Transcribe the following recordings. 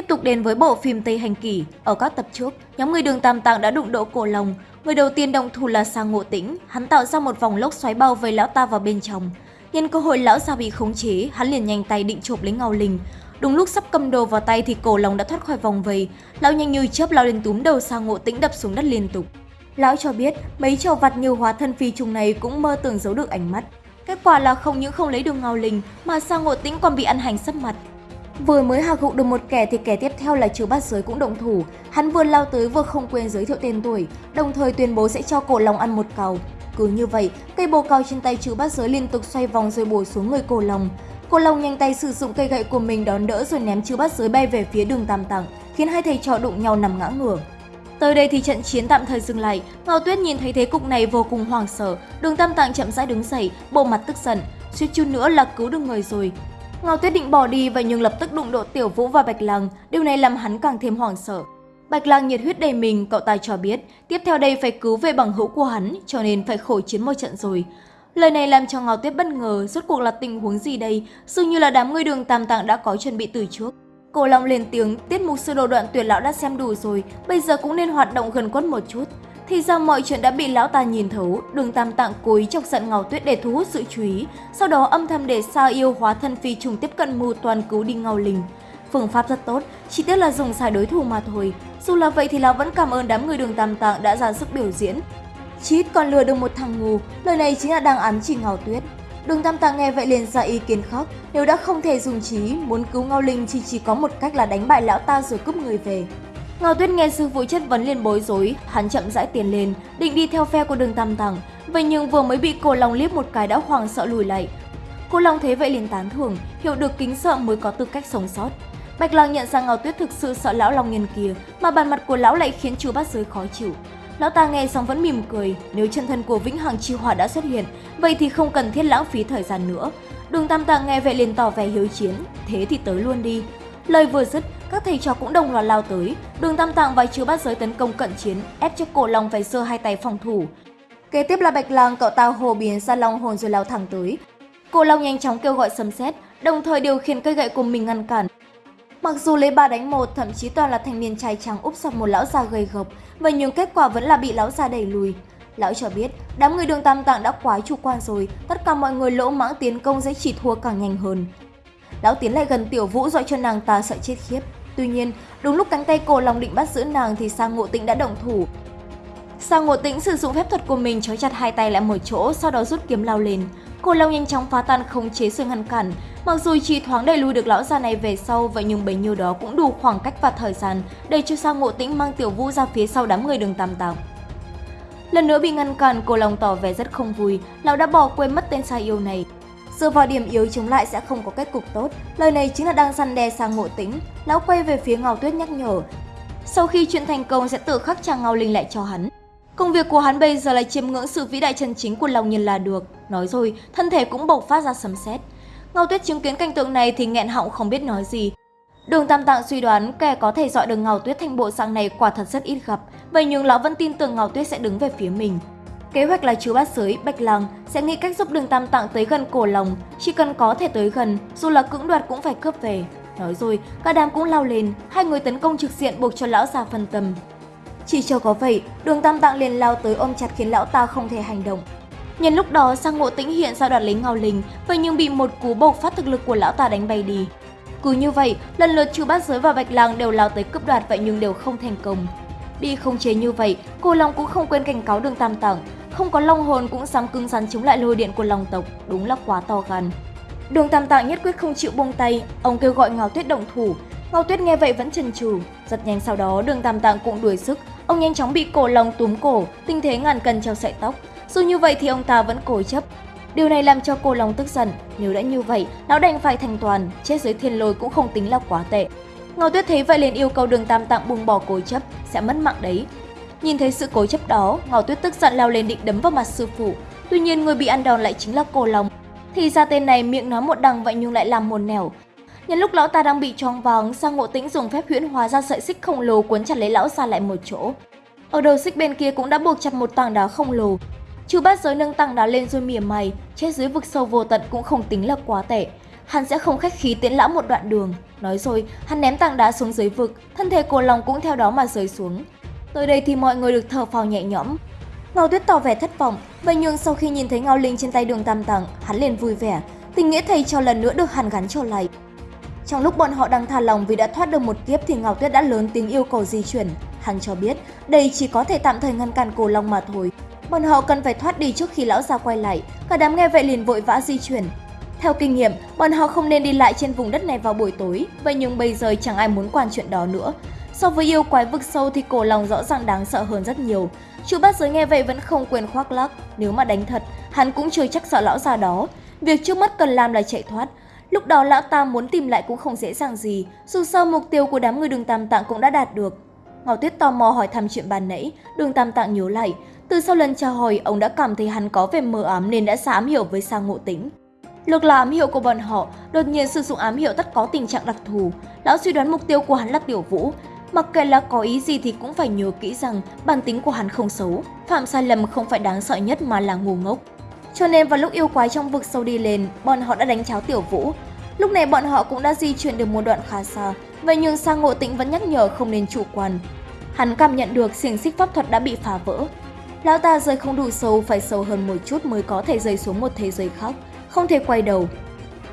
Tiếp tục đến với bộ phim Tây Hành Kỷ, ở các tập trước, nhóm người đường Tam Tạng đã đụng độ cổ lòng. Người đầu tiên động thủ là Sang Ngộ Tĩnh, hắn tạo ra một vòng lốc xoáy bao vây lão ta vào bên trong. Nhân cơ hội lão già bị khống chế, hắn liền nhanh tay định chộp lấy Ngao Linh. Đúng lúc sắp cầm đồ vào tay thì cổ lòng đã thoát khỏi vòng vây, lão nhanh như chớp lao lên túm đầu Sang Ngộ Tĩnh đập xuống đất liên tục. Lão cho biết mấy trò vặt như hóa thân phi trùng này cũng mơ tưởng giấu được ánh mắt. Kết quả là không những không lấy được Ngao Linh mà Sang Ngộ Tĩnh còn bị ăn hành sấp mặt. Vừa mới hạ gục được một kẻ thì kẻ tiếp theo là trừ bát giới cũng động thủ. Hắn vừa lao tới vừa không quên giới thiệu tên tuổi, đồng thời tuyên bố sẽ cho cổ long ăn một cào. Cứ như vậy, cây bồ cào trên tay trừ bát giới liên tục xoay vòng rồi bổ xuống người cổ long. Cổ long nhanh tay sử dụng cây gậy của mình đón đỡ rồi ném trừ bát giới bay về phía đường tam tạng, khiến hai thầy trò đụng nhau nằm ngã ngửa. Tới đây thì trận chiến tạm thời dừng lại, Ngao Tuyết nhìn thấy thế cục này vô cùng hoảng sợ, đường tam tạng chậm rãi đứng dậy, bộ mặt tức giận, suýt chút nữa là cứu được người rồi, Ngao Tuyết định bỏ đi vậy nhưng lập tức đụng độ Tiểu Vũ và Bạch Lăng, điều này làm hắn càng thêm hoảng sợ. Bạch Lăng nhiệt huyết đầy mình, cậu ta cho biết, tiếp theo đây phải cứu về bằng hữu của hắn, cho nên phải khổ chiến một trận rồi. Lời này làm cho Ngao Tuyết bất ngờ, rốt cuộc là tình huống gì đây, dường như là đám người đường tam tạng đã có chuẩn bị từ trước. Cổ Long lên tiếng, tiết mục sơ đồ đoạn tuyệt lão đã xem đủ rồi, bây giờ cũng nên hoạt động gần quất một chút. Thì ra mọi chuyện đã bị lão ta nhìn thấu, đường tam tạng cố ý chọc giận Ngao Tuyết để thu hút sự chú ý, sau đó âm thầm để Sa yêu hóa thân phi trùng tiếp cận mưu toàn cứu đi Ngao Linh. Phương pháp rất tốt, chỉ tiếc là dùng sai đối thủ mà thôi. Dù là vậy thì lão vẫn cảm ơn đám người đường tam tạng đã ra sức biểu diễn. Chí còn lừa được một thằng ngu, lời này chính là đang ám chỉ Ngao Tuyết. Đường Tam Tạng nghe vậy liền ra ý kiến khác, nếu đã không thể dùng trí, muốn cứu Ngao Linh thì chỉ có một cách là đánh bại lão ta rồi cướp người về. Ngao Tuyết nghe sư phụ chất vấn liền bối rối, hắn chậm rãi tiến lên, định đi theo phe của đường Tam Tàng. Vậy nhưng vừa mới bị cô Long liếc một cái đã hoảng sợ lùi lại. Cô Long thế vậy liền tán thưởng, hiểu được kính sợ mới có tư cách sống sót. Bạch Lang nhận ra Ngao Tuyết thực sự sợ lão Long Nhân kia, mà bàn mặt của lão lại khiến chú bát giới khó chịu. Lão ta nghe xong vẫn mỉm cười, nếu chân thân của Vĩnh Hằng Chi Hỏa đã xuất hiện, vậy thì không cần thiết lãng phí thời gian nữa. Đường Tam Tạng nghe vậy liền tỏ vẻ hiếu chiến, thế thì tới luôn đi. Lời vừa dứt, các thầy trò cũng đồng loạt lao tới. Đường Tam Tạng và chứa bát giới tấn công cận chiến, ép cho cổ long phải giơ hai tay phòng thủ. Kế tiếp là Bạch Lang cậu ta hồ biến ra long hồn rồi lao thẳng tới. Cổ long nhanh chóng kêu gọi sấm sét, đồng thời điều khiển cây gậy của mình ngăn cản. Mặc dù lấy ba đánh một, thậm chí toàn là thanh niên trai trắng úp sập một lão già gầy gộc, vậy nhưng kết quả vẫn là bị lão già đẩy lùi. Lão cho biết, đám người đường Tam Tạng đã quá chủ quan rồi, tất cả mọi người lỗ mãng tiến công sẽ chỉ thua càng nhanh hơn. Lão tiến lại gần Tiểu Vũ dọa cho nàng ta sợ chết khiếp. Tuy nhiên, đúng lúc cánh tay cổ lòng định bắt giữ nàng thì Sang Ngộ Tĩnh đã động thủ. Sang Ngộ Tĩnh sử dụng phép thuật của mình trói chặt hai tay lại một chỗ, sau đó rút kiếm lao lên. Cổ long nhanh chóng phá tan khống chế sự ngăn cản. Mặc dù chỉ thoáng đẩy lùi được lão già này về sau, vậy nhưng bấy nhiêu đó cũng đủ khoảng cách và thời gian để cho Sang Ngộ Tĩnh mang Tiểu Vũ ra phía sau đám người đường tam tàng. Lần nữa bị ngăn cản, cổ long tỏ vẻ rất không vui, lão đã bỏ quên mất tên sai yêu này. Dựa vào điểm yếu chống lại sẽ không có kết cục tốt. Lời này chính là đang săn đe sang ngộ tính. Lão quay về phía Ngao Tuyết nhắc nhở. Sau khi chuyện thành công sẽ tự khắc chàng Ngao Linh lại cho hắn. Công việc của hắn bây giờ là chiêm ngưỡng sự vĩ đại chân chính của lòng nhân là được. Nói rồi, thân thể cũng bộc phát ra sấm sét. Ngao Tuyết chứng kiến cảnh tượng này thì nghẹn họng không biết nói gì. Đường Tam Tạng suy đoán kẻ có thể dọi được Ngao Tuyết thành bộ dạng này quả thật rất ít gặp, vậy nhưng lão vẫn tin tưởng Ngao Tuyết sẽ đứng về phía mình. Kế hoạch là chú bát giới, Bạch Lăng sẽ nghĩ cách giúp đường Tam Tạng tới gần cổ lòng, chỉ cần có thể tới gần, dù là cưỡng đoạt cũng phải cướp về. Nói rồi, cả đám cũng lao lên, hai người tấn công trực diện buộc cho lão già phân tâm. Chỉ cho có vậy, đường Tam Tạng liền lao tới ôm chặt khiến lão ta không thể hành động. Nhân lúc đó, sang ngộ tĩnh hiện ra đoạt lấy ngao linh, vậy nhưng bị một cú bộc phát thực lực của lão ta đánh bay đi. Cứ như vậy, lần lượt chú bát giới và bạch lang đều lao tới cướp đoạt vậy nhưng đều không thành công. Bị không chế như vậy, cô Long cũng không quên cảnh cáo đường Tam Tạng, không có long hồn cũng dám cứng rắn chống lại lôi điện của lòng tộc, đúng là quá to gan. Đường Tam Tạng nhất quyết không chịu buông tay, ông kêu gọi Ngao Tuyết động thủ. Ngao Tuyết nghe vậy vẫn chần chừ, rất nhanh sau đó Đường Tam Tạng cũng đuổi sức, ông nhanh chóng bị cổ lòng túm cổ, tinh thế ngàn cân treo sợi tóc. Dù như vậy thì ông ta vẫn cố chấp. Điều này làm cho cô lòng tức giận, nếu đã như vậy, lão đành phải thành toàn, chết dưới thiên lôi cũng không tính là quá tệ. Ngao Tuyết thấy vậy liền yêu cầu Đường Tam Tạng buông bỏ cố chấp, sẽ mất mạng đấy, Nhìn thấy sự cố chấp đó, Ngao Tuyết tức giận lao lên định đấm vào mặt sư phụ. Tuy nhiên người bị ăn đòn lại chính là Cổ Long. Thì ra tên này miệng nói một đằng vậy nhưng lại làm một nẻo. Nhân lúc lão ta đang bị choáng váng, Sang Ngộ Tĩnh dùng phép huyễn hóa ra sợi xích khổng lồ cuốn chặt lấy lão ra lại một chỗ. Ở đầu xích bên kia cũng đã buộc chặt một tảng đá khổng lồ. Chu bát giới nâng tảng đá lên rồi mỉa mày, chết dưới vực sâu vô tận cũng không tính là quá tệ. hắn sẽ không khách khí tiễn lão một đoạn đường. Nói rồi, hắn ném tảng đá xuống dưới vực, thân thể cổ lòng cũng theo đó mà rơi xuống. Tới đây thì mọi người được thở phào nhẹ nhõm. Ngao Tuyết tỏ vẻ thất vọng, vậy nhưng sau khi nhìn thấy Ngao Linh trên tay đường Tam tầng hắn liền vui vẻ, tình nghĩa thầy cho lần nữa được hàn gắn trở lại. Trong lúc bọn họ đang thả lòng vì đã thoát được một kiếp thì Ngao Tuyết đã lớn tiếng yêu cầu di chuyển. Hắn cho biết đây chỉ có thể tạm thời ngăn cản cổ long mà thôi. Bọn họ cần phải thoát đi trước khi lão già quay lại, cả đám nghe vậy liền vội vã di chuyển. Theo kinh nghiệm, bọn họ không nên đi lại trên vùng đất này vào buổi tối, vậy nhưng bây giờ chẳng ai muốn quản chuyện đó nữa. So với yêu quái vực sâu thì cổ lòng rõ ràng đáng sợ hơn rất nhiều. Chú bát giới nghe vậy vẫn không quên khoác lác, nếu mà đánh thật, hắn cũng chưa chắc sợ lão già đó. Việc trước mắt cần làm là chạy thoát. Lúc đó lão ta muốn tìm lại cũng không dễ dàng gì, dù sao mục tiêu của đám người đường tam tạng cũng đã đạt được. Ngọc Tuyết tò mò hỏi thăm chuyện bàn nãy, đường tam tạng nhớ lại. Từ sau lần chào hỏi, ông đã cảm thấy hắn có vẻ mờ ám nên đã xa ám hiểu với sang ngộ tính. lực là ám hiệu của bọn họ, đột nhiên sử dụng ám hiệu tất có tình trạng đặc thù. Lão suy đoán mục tiêu của hắn là tiểu vũ. Mặc kệ là có ý gì thì cũng phải nhớ kỹ rằng bản tính của hắn không xấu. Phạm sai lầm không phải đáng sợ nhất mà là ngu ngốc. Cho nên vào lúc yêu quái trong vực sâu đi lên, bọn họ đã đánh cháo tiểu vũ. Lúc này bọn họ cũng đã di chuyển được một đoạn khá xa, vậy nhưng sang ngộ tĩnh vẫn nhắc nhở không nên chủ quan. Hắn cảm nhận được xiềng xích pháp thuật đã bị phá vỡ. Lão ta rơi không đủ sâu, phải sâu hơn một chút mới có thể rơi xuống một thế giới khác, không thể quay đầu.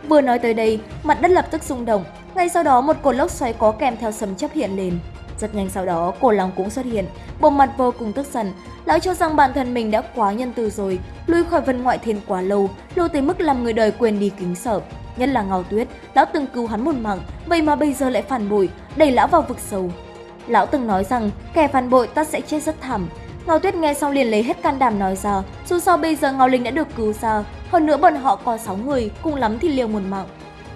Vừa nói tới đây, mặt đất lập tức rung động, ngay sau đó một cột lốc xoáy có kèm theo sấm chấp hiện lên. Rất nhanh sau đó, cổ lòng cũng xuất hiện, bộ mặt vô cùng tức giận. Lão cho rằng bản thân mình đã quá nhân từ rồi, lui khỏi vân ngoại thiên quá lâu, lâu tới mức làm người đời quên đi kính sợ. Nhất là Ngao Tuyết, lão từng cứu hắn một mạng, vậy mà bây giờ lại phản bội, đẩy lão vào vực sâu. Lão từng nói rằng kẻ phản bội ta sẽ chết rất thảm. Ngao Tuyết nghe xong liền lấy hết can đảm nói ra, dù sao bây giờ Ngao Linh đã được cứu ra, hơn nữa bọn họ có 6 người, cùng lắm thì liều một mạng.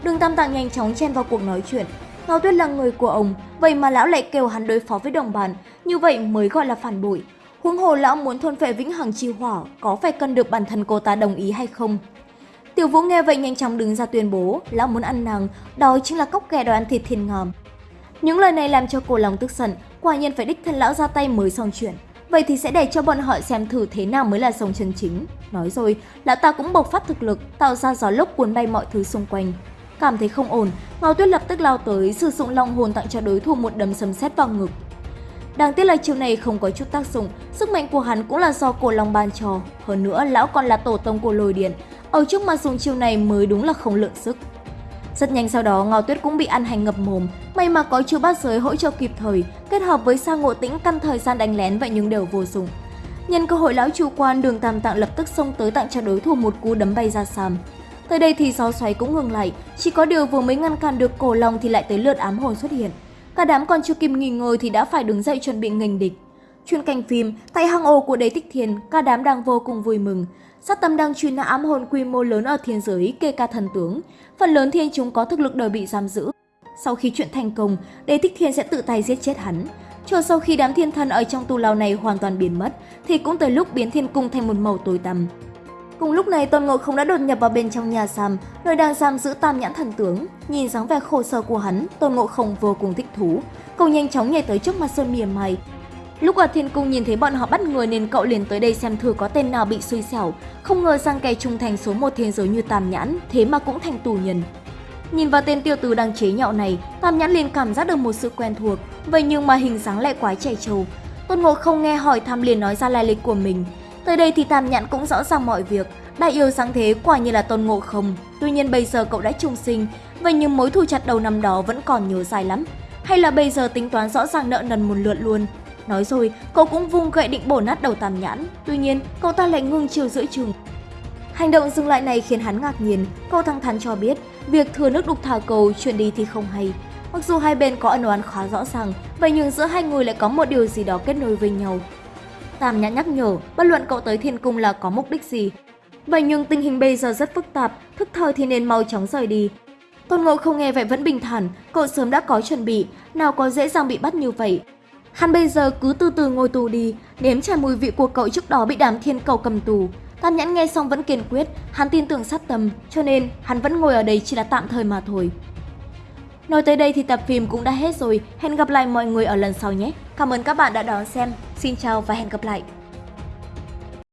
Đường Tam Tạng nhanh chóng chen vào cuộc nói chuyện. Ngao Tuyết là người của ông, vậy mà lão lại kêu hắn đối phó với đồng bàn như vậy mới gọi là phản bội. Huống hồ lão muốn thôn phệ vĩnh hằng chi hỏa, có phải cần được bản thân cô ta đồng ý hay không? Tiểu Vũ nghe vậy nhanh chóng đứng ra tuyên bố, lão muốn ăn nàng, đó chính là cốc ghẻ đòi ăn thịt thiên ngòm. Những lời này làm cho cô lòng tức giận, quả nhiên phải đích thân lão ra tay mới xong chuyện. Vậy thì sẽ để cho bọn họ xem thử thế nào mới là sông chân chính. Nói rồi, lão ta cũng bộc phát thực lực, tạo ra gió lốc cuốn bay mọi thứ xung quanh. Cảm thấy không ổn, Ngao Tuyết lập tức lao tới, sử dụng long hồn tặng cho đối thủ một đấm sấm sét vào ngực. Đáng tiếc là chiêu này không có chút tác dụng, sức mạnh của hắn cũng là do cổ long ban cho. Hơn nữa, lão còn là tổ tông của lôi điện, ở trước mặt dùng chiêu này mới đúng là không lượng sức. Rất nhanh sau đó, Ngao Tuyết cũng bị ăn hành ngập mồm, may mà có chiêu bát giới hỗ trợ kịp thời, kết hợp với sa ngộ tĩnh căn thời gian đánh lén vậy nhưng đều vô dụng. Nhân cơ hội lão chủ quan, đường tam tạng lập tức xông tới tặng cho đối thủ một cú đấm bay ra sàm. Tới đây thì gió xoáy cũng ngừng lại, chỉ có điều vừa mới ngăn cản được cổ long thì lại tới lượt ám hồn xuất hiện. Cả đám còn chưa kịp nghỉ ngơi thì đã phải đứng dậy chuẩn bị nghênh địch. Chuyên canh phim, tại hang ổ của đế tích thiên, cả đám đang vô cùng vui mừng. Sát tâm đang truy nã ám hồn quy mô lớn ở thiên giới kê ca thần tướng. Phần lớn thiên chúng có thực lực đều bị giam giữ. Sau khi chuyện thành công, đế tích thiên sẽ tự tay giết chết hắn. Chờ sau khi đám thiên thần ở trong tu lao này hoàn toàn biến mất, thì cũng tới lúc biến thiên cung thành một màu tối tăm. Cùng lúc này Tôn Ngộ Không đã đột nhập vào bên trong nhà giam, nơi đang giam giữ Tam Nhãn Thần Tướng. Nhìn dáng vẻ khổ sở của hắn, Tôn Ngộ Không vô cùng thích thú. Cậu nhanh chóng nhảy tới trước mặt Sơn mỉa mày. Lúc ở thiên cung nhìn thấy bọn họ bắt người nên cậu liền tới đây xem thử có tên nào bị xui xẻo. Không ngờ sang kẻ trung thành số một thế giới như Tam Nhãn, thế mà cũng thành tù nhân. Nhìn vào tên tiêu tử đang chế nhạo này, Tam Nhãn liền cảm giác được một sự quen thuộc, vậy nhưng mà hình dáng lại quá trẻ trâu. Tôn Ngộ Không nghe hỏi thăm liền nói ra lai lịch của mình. Tới đây thì Tam Nhãn cũng rõ ràng mọi việc, đại yêu sáng thế quả như là Tôn Ngộ Không. Tuy nhiên bây giờ cậu đã trung sinh, vậy nhưng mối thù chặt đầu năm đó vẫn còn nhớ dài lắm. Hay là bây giờ tính toán rõ ràng nợ nần một lượt luôn. Nói rồi, cậu cũng vung gậy định bổ nát đầu Tam Nhãn, tuy nhiên cậu ta lại ngưng chiều giữa chừng. Hành động dừng lại này khiến hắn ngạc nhiên, cậu thẳng thắn cho biết việc thừa nước đục thả cầu chuyện đi thì không hay. Mặc dù hai bên có ân oán khá rõ ràng, vậy nhưng giữa hai người lại có một điều gì đó kết nối với nhau. Tam nhã nhắc nhở, bất luận cậu tới thiên cung là có mục đích gì. Vậy nhưng tình hình bây giờ rất phức tạp, thức thời thì nên mau chóng rời đi. Tôn Ngộ không nghe vậy vẫn bình thản, cậu sớm đã có chuẩn bị, nào có dễ dàng bị bắt như vậy. Hắn bây giờ cứ từ từ ngồi tù đi, nếm trải mùi vị của cậu trước đó bị đám thiên cầu cầm tù. Tam Nhãn nghe xong vẫn kiên quyết, hắn tin tưởng sát tâm, cho nên hắn vẫn ngồi ở đây chỉ là tạm thời mà thôi. Nói tới đây thì tập phim cũng đã hết rồi, hẹn gặp lại mọi người ở lần sau nhé. Cảm ơn các bạn đã đón xem, xin chào và hẹn gặp lại.